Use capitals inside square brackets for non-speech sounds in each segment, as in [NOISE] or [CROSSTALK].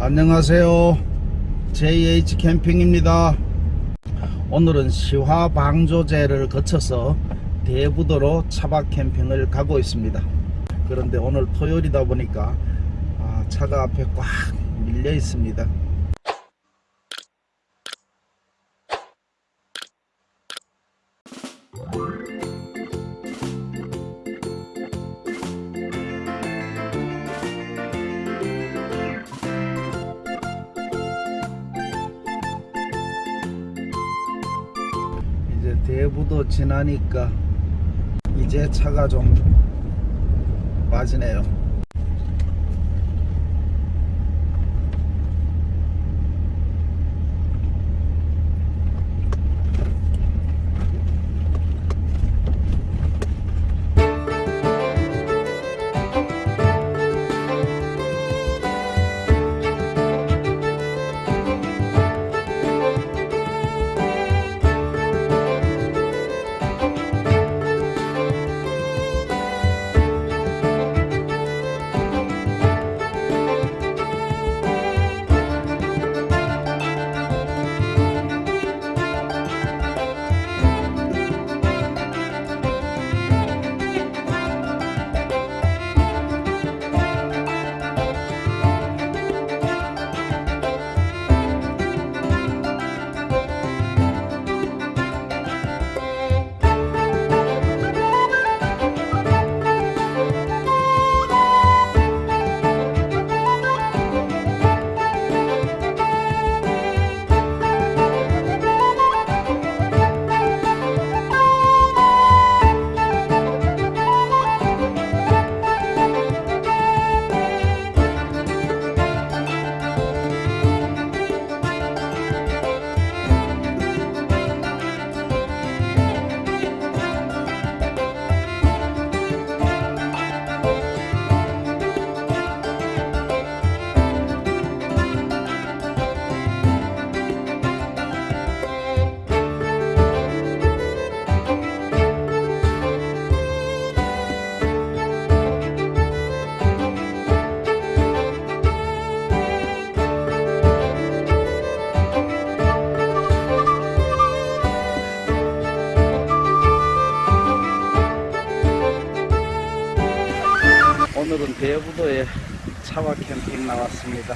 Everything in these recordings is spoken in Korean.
안녕하세요. JH 캠핑입니다. 오늘은 시화 방조제를 거쳐서 대부도로 차박 캠핑을 가고 있습니다. 그런데 오늘 토요일이다 보니까 아, 차가 앞에 꽉 밀려 있습니다. 대부도 지나니까 이제 차가 좀 빠지네요. 대부도에 차와 캠핑 나왔습니다.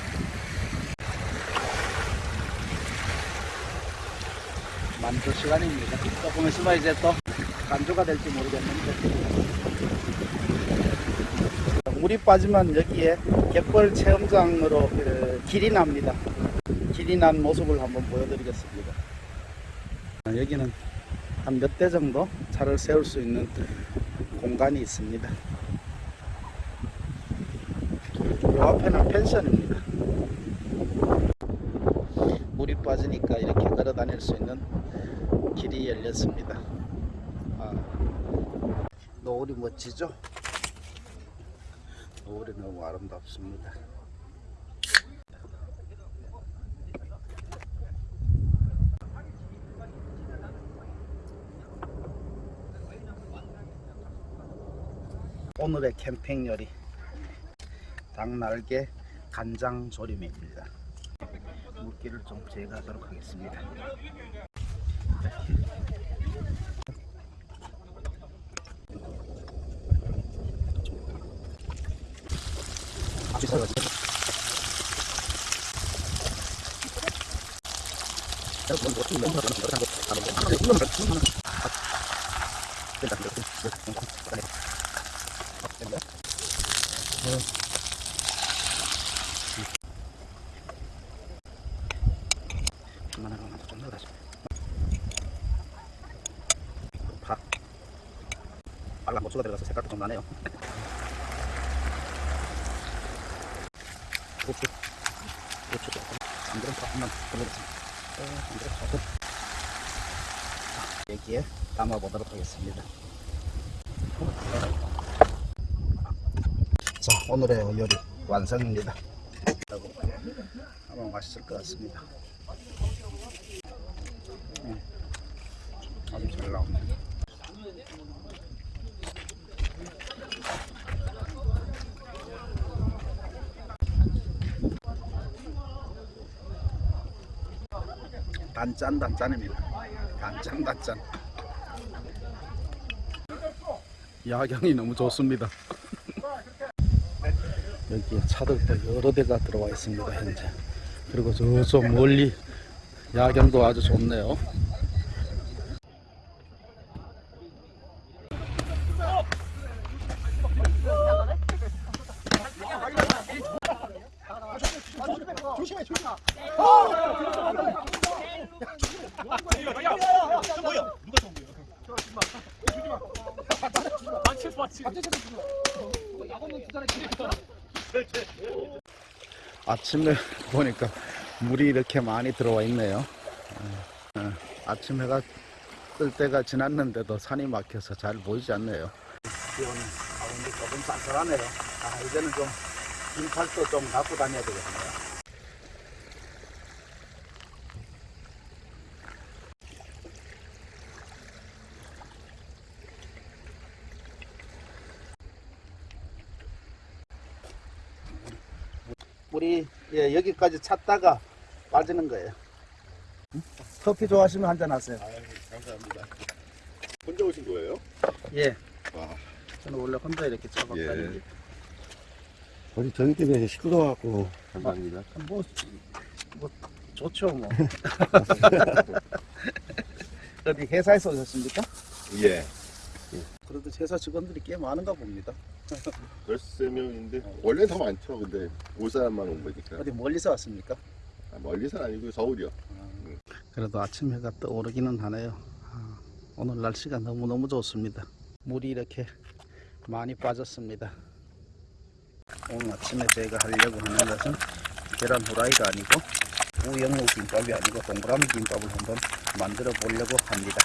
만조 시간입니다. 조금 있으면 이제 또 간조가 될지 모르겠는데 물이 빠지면 여기에 갯벌 체험장으로 그 길이 납니다. 길이 난 모습을 한번 보여드리겠습니다. 아, 여기는 한 몇 대 정도 차를 세울 수 있는 공간이 있습니다. 요 앞에는 펜션입니다. 물이 빠지니까 이렇게 걸어 다닐 수 있는 길이 열렸습니다. 아, 노을이 멋지죠? 노을이 너무 아름답습니다. 오늘의 캠핑 요리 닭날개 간장 조림입니다. 물기를 좀 제거하도록 하겠습니다. 하나하나 좀 넣어가지고 파 빨간 고추가 들어가서 색깔도 좀 나네요. 고추. 고추 조금 참기름 조금만 올려주겠습니다. 참기름 조금 자, 여기에 담아 보도록 하겠습니다. 자 오늘의 요리 완성입니다. 아마 맛있을 것 같습니다 아주 잘 나옵니다. 단짠 단짠입니다. 단짠 단짠. 야경이 너무 좋습니다. [LAUGHS] 여기에 차들도 여러 대가 들어와 있습니다. 현재. 그리고 저쪽 멀리 야경도 아주 좋네요. 아침에 보니까 물이 이렇게 많이 들어와 있네요. 어, 어, 아침 해가 뜰 때가 지났는데도 산이 막혀서 잘 보이지 않네요. 비 오는 가운데 조금 쌀쌀하네요. 아, 이제는 좀 긴팔도 좀 갖고 다녀야 되겠네요. 우리 예, 여기까지 찾다가 빠지는 거예요. 커피 좋아하시면 한잔 하세요. 감사합니다. 혼자 오신 거예요? 예. 와. 저는 원래 혼자 이렇게 차박 예. 다니지. 우리 저기 때문에 시끄러워갖고 감사합니다. 뭐, 뭐 좋죠 뭐. [LAUGHS] [LAUGHS] 어디 회사에서 오셨습니까? 예. 그래도 회사 직원들이 꽤 많은가 봅니다. [LAUGHS] 13명인데, 원래 더 많죠. 근데 올 사람만 온 거니까. 어디 멀리서 왔습니까? 아, 멀리서 아니고 서울이요. 그래도 아침 해가 떠오르기는 하네요. 아, 오늘 날씨가 너무너무 좋습니다. 물이 이렇게 많이 빠졌습니다. 오늘 아침에 제가 하려고 하는 것은 계란 후라이가 아니고 우영우 김밥이 아니고 동그라미 김밥을 한번 만들어 보려고 합니다.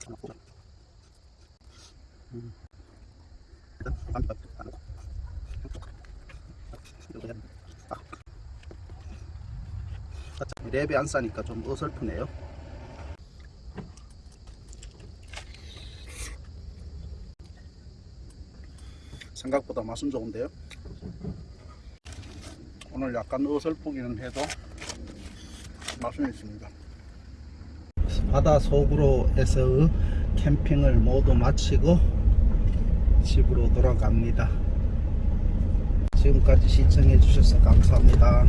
조금. 음. 랩이 안 싸니까 좀 어설프네요. 생각보다 맛은 좋은데요. 오늘 약간 어설프기는 해도 맛은 있습니다. 바다 속으로 해서 캠핑을 모두 마치고 집으로 돌아갑니다. 지금까지 시청해 주셔서 감사합니다.